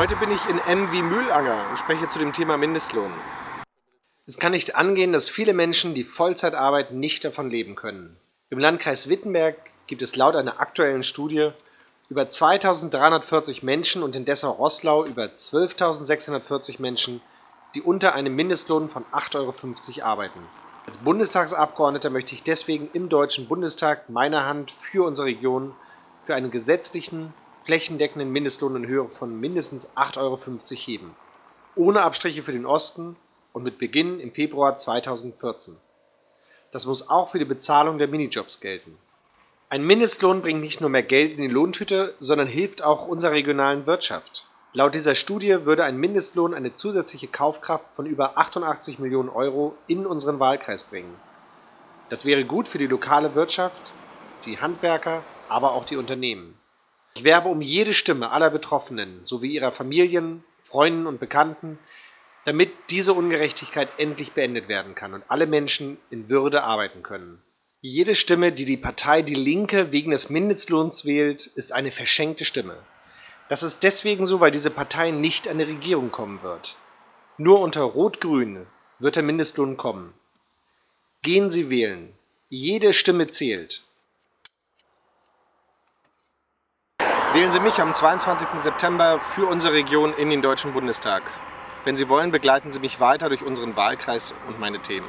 Heute bin ich in M wie Mühlanger und spreche zu dem Thema Mindestlohn. Es kann nicht angehen, dass viele Menschen, die Vollzeit arbeiten, nicht davon leben können. Im Landkreis Wittenberg gibt es laut einer aktuellen Studie über 2340 Menschen und in Dessau-Rosslau über 12.640 Menschen, die unter einem Mindestlohn von 8,50 Euro arbeiten. Als Bundestagsabgeordneter möchte ich deswegen im Deutschen Bundestag meine Hand für unsere Region für einen gesetzlichen, flächendeckenden Mindestlohn in Höhe von mindestens 8,50 Euro heben. Ohne Abstriche für den Osten und mit Beginn im Februar 2014. Das muss auch für die Bezahlung der Minijobs gelten. Ein Mindestlohn bringt nicht nur mehr Geld in die Lohntüte, sondern hilft auch unserer regionalen Wirtschaft. Laut dieser Studie würde ein Mindestlohn eine zusätzliche Kaufkraft von über 88 Millionen Euro in unseren Wahlkreis bringen. Das wäre gut für die lokale Wirtschaft, die Handwerker, aber auch die Unternehmen. Ich werbe um jede Stimme aller Betroffenen sowie ihrer Familien, Freunden und Bekannten, damit diese Ungerechtigkeit endlich beendet werden kann und alle Menschen in Würde arbeiten können. Jede Stimme, die die Partei Die Linke wegen des Mindestlohns wählt, ist eine verschenkte Stimme. Das ist deswegen so, weil diese Partei nicht an die Regierung kommen wird. Nur unter Rot-Grün wird der Mindestlohn kommen. Gehen Sie wählen. Jede Stimme zählt. Wählen Sie mich am 22. September für unsere Region in den Deutschen Bundestag. Wenn Sie wollen, begleiten Sie mich weiter durch unseren Wahlkreis und meine Themen.